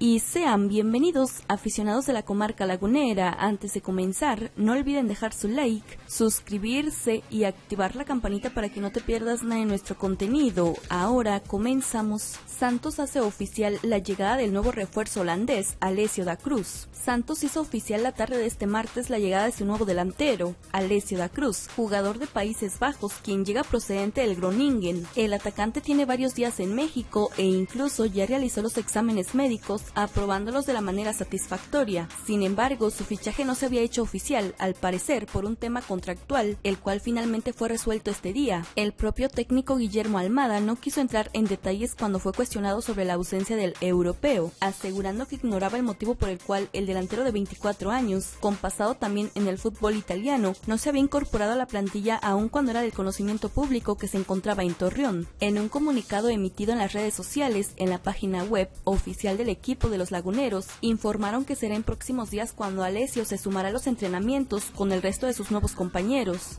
y sean bienvenidos aficionados de la comarca lagunera. Antes de comenzar, no olviden dejar su like, suscribirse y activar la campanita para que no te pierdas nada de nuestro contenido. Ahora comenzamos. Santos hace oficial la llegada del nuevo refuerzo holandés, Alessio da Cruz. Santos hizo oficial la tarde de este martes la llegada de su nuevo delantero, Alessio da Cruz, jugador de Países Bajos, quien llega procedente del Groningen. El atacante tiene varios días en México e incluso ya realizó los exámenes médicos aprobándolos de la manera satisfactoria. Sin embargo, su fichaje no se había hecho oficial, al parecer por un tema contractual, el cual finalmente fue resuelto este día. El propio técnico Guillermo Almada no quiso entrar en detalles cuando fue cuestionado sobre la ausencia del europeo, asegurando que ignoraba el motivo por el cual el delantero de 24 años, con pasado también en el fútbol italiano, no se había incorporado a la plantilla aún cuando era del conocimiento público que se encontraba en Torreón. En un comunicado emitido en las redes sociales, en la página web oficial del equipo, de los laguneros informaron que será en próximos días cuando Alessio se sumará a los entrenamientos con el resto de sus nuevos compañeros.